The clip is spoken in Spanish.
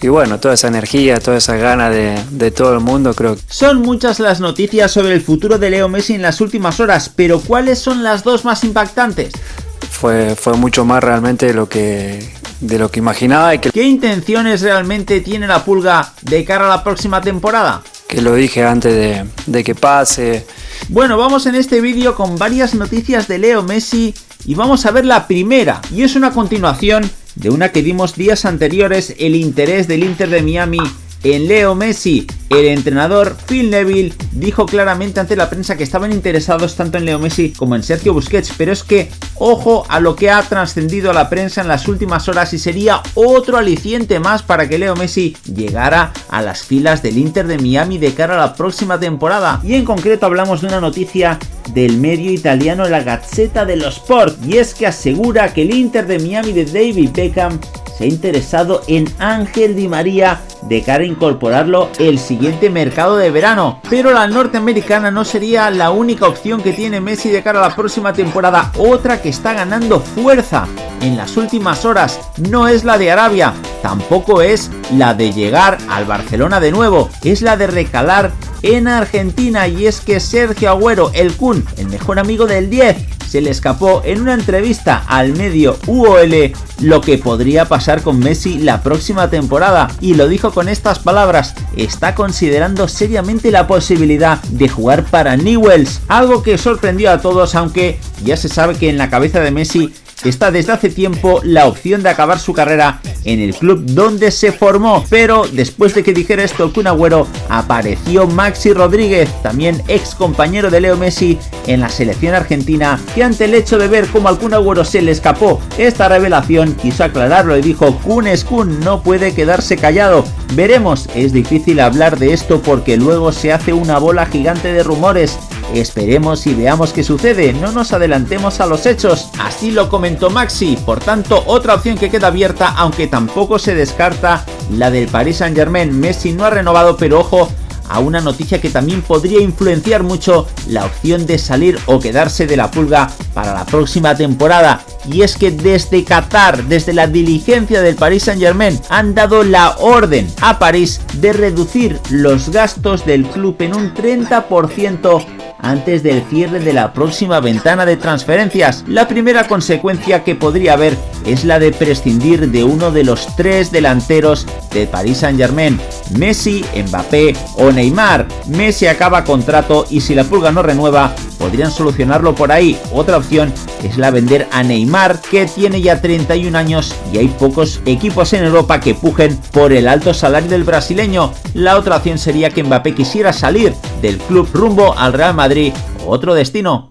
y bueno, toda esa energía, toda esa gana de, de, todo el mundo creo. Son muchas las noticias sobre el futuro de Leo Messi en las últimas horas, pero ¿cuáles son las dos más impactantes? Fue, fue mucho más realmente de lo que de lo que imaginaba. Y que... ¿Qué intenciones realmente tiene la Pulga de cara a la próxima temporada? Que lo dije antes de, de que pase. Bueno, vamos en este vídeo con varias noticias de Leo Messi y vamos a ver la primera y es una continuación de una que dimos días anteriores el interés del Inter de Miami en Leo Messi. El entrenador Phil Neville dijo claramente ante la prensa que estaban interesados tanto en Leo Messi como en Sergio Busquets, pero es que ojo a lo que ha trascendido a la prensa en las últimas horas y sería otro aliciente más para que Leo Messi llegara a las filas del Inter de Miami de cara a la próxima temporada. Y en concreto hablamos de una noticia del medio italiano La Gazzetta dello Sport y es que asegura que el Inter de Miami de David Beckham se ha interesado en Ángel Di María de cara a incorporarlo el siguiente mercado de verano. Pero la norteamericana no sería la única opción que tiene Messi de cara a la próxima temporada. Otra que está ganando fuerza en las últimas horas no es la de Arabia, tampoco es la de llegar al Barcelona de nuevo, es la de recalar en Argentina y es que Sergio Agüero, el Kun, el mejor amigo del 10, se le escapó en una entrevista al medio UOL lo que podría pasar con Messi la próxima temporada y lo dijo con estas palabras, está considerando seriamente la posibilidad de jugar para Newells, algo que sorprendió a todos aunque ya se sabe que en la cabeza de Messi está desde hace tiempo la opción de acabar su carrera en el club donde se formó, pero después de que dijera esto el Kun Agüero, apareció Maxi Rodríguez, también ex compañero de Leo Messi en la selección argentina, que ante el hecho de ver cómo al Kun Agüero se le escapó esta revelación, quiso aclararlo y dijo, Kun es Kun, no puede quedarse callado, veremos, es difícil hablar de esto porque luego se hace una bola gigante de rumores, Esperemos y veamos qué sucede, no nos adelantemos a los hechos, así lo comentó Maxi, por tanto otra opción que queda abierta aunque tampoco se descarta la del Paris Saint Germain, Messi no ha renovado pero ojo a una noticia que también podría influenciar mucho la opción de salir o quedarse de la pulga para la próxima temporada. Y es que desde Qatar, desde la diligencia del Paris Saint Germain, han dado la orden a París de reducir los gastos del club en un 30% antes del cierre de la próxima ventana de transferencias. La primera consecuencia que podría haber es la de prescindir de uno de los tres delanteros de Paris Saint Germain, Messi, Mbappé o Neymar. Messi acaba contrato y si la pulga no renueva, podrían solucionarlo por ahí. Otra opción es la vender a Neymar, que tiene ya 31 años y hay pocos equipos en Europa que pujen por el alto salario del brasileño. La otra opción sería que Mbappé quisiera salir del club rumbo al Real Madrid, otro destino